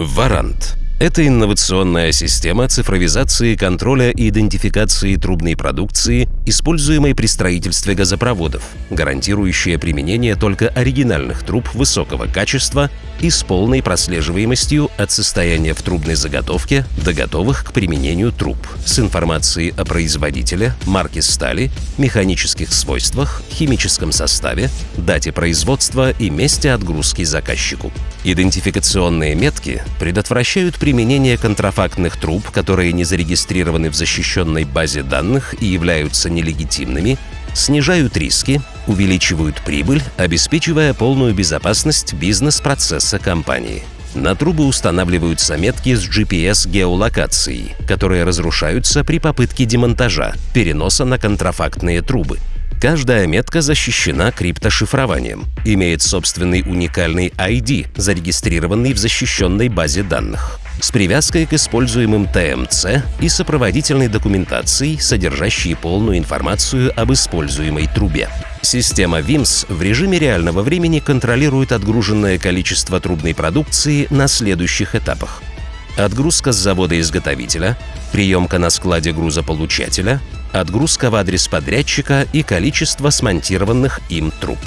Варант – это инновационная система цифровизации контроля и идентификации трубной продукции, используемой при строительстве газопроводов, гарантирующая применение только оригинальных труб высокого качества и с полной прослеживаемостью от состояния в трубной заготовке до готовых к применению труб с информацией о производителе, марке стали, механических свойствах, химическом составе, дате производства и месте отгрузки заказчику. Идентификационные метки предотвращают применение контрафактных труб, которые не зарегистрированы в защищенной базе данных и являются нелегитимными, снижают риски, увеличивают прибыль, обеспечивая полную безопасность бизнес-процесса компании. На трубы устанавливаются метки с GPS-геолокацией, которые разрушаются при попытке демонтажа, переноса на контрафактные трубы. Каждая метка защищена криптошифрованием, имеет собственный уникальный ID, зарегистрированный в защищенной базе данных, с привязкой к используемым ТМЦ и сопроводительной документацией, содержащей полную информацию об используемой трубе. Система VIMS в режиме реального времени контролирует отгруженное количество трубной продукции на следующих этапах. Отгрузка с завода-изготовителя, приемка на складе грузополучателя, отгрузка в адрес подрядчика и количество смонтированных им труб.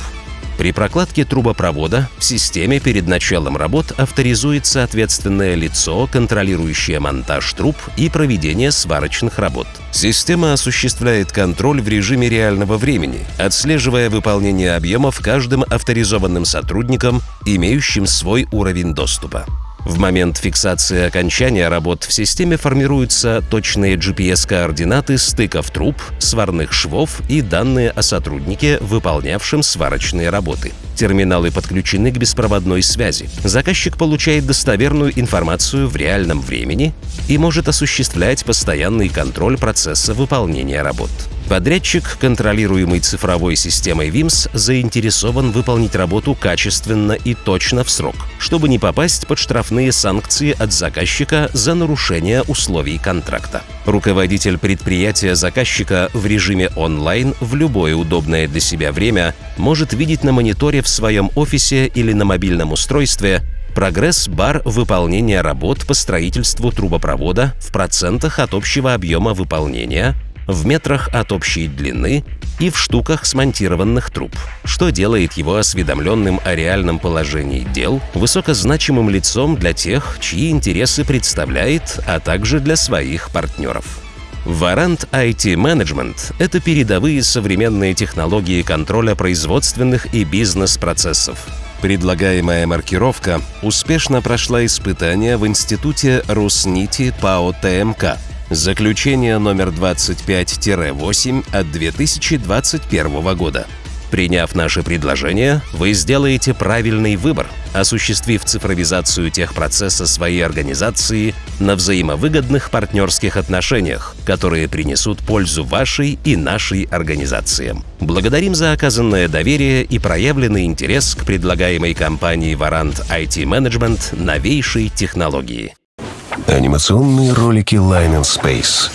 При прокладке трубопровода в системе перед началом работ авторизуется ответственное лицо, контролирующее монтаж труб и проведение сварочных работ. Система осуществляет контроль в режиме реального времени, отслеживая выполнение объемов каждым авторизованным сотрудником, имеющим свой уровень доступа. В момент фиксации окончания работ в системе формируются точные GPS-координаты стыков труб, сварных швов и данные о сотруднике, выполнявшем сварочные работы. Терминалы подключены к беспроводной связи. Заказчик получает достоверную информацию в реальном времени и может осуществлять постоянный контроль процесса выполнения работ. Подрядчик, контролируемый цифровой системой VIMS, заинтересован выполнить работу качественно и точно в срок, чтобы не попасть под штрафные санкции от заказчика за нарушение условий контракта. Руководитель предприятия заказчика в режиме онлайн в любое удобное для себя время может видеть на мониторе в своем офисе или на мобильном устройстве прогресс-бар выполнения работ по строительству трубопровода в процентах от общего объема выполнения, в метрах от общей длины и в штуках смонтированных труб, что делает его осведомленным о реальном положении дел, высокозначимым лицом для тех, чьи интересы представляет, а также для своих партнеров. Варант IT Management – это передовые современные технологии контроля производственных и бизнес-процессов. Предлагаемая маркировка успешно прошла испытания в Институте Руснити ПАО ТМК – Заключение номер 25-8 от 2021 года. Приняв наше предложение, вы сделаете правильный выбор, осуществив цифровизацию техпроцесса своей организации на взаимовыгодных партнерских отношениях, которые принесут пользу вашей и нашей организациям. Благодарим за оказанное доверие и проявленный интерес к предлагаемой компании Warrant IT Management новейшей технологии. Анимационные ролики Line and Space.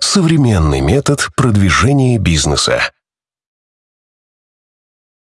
Современный метод продвижения бизнеса.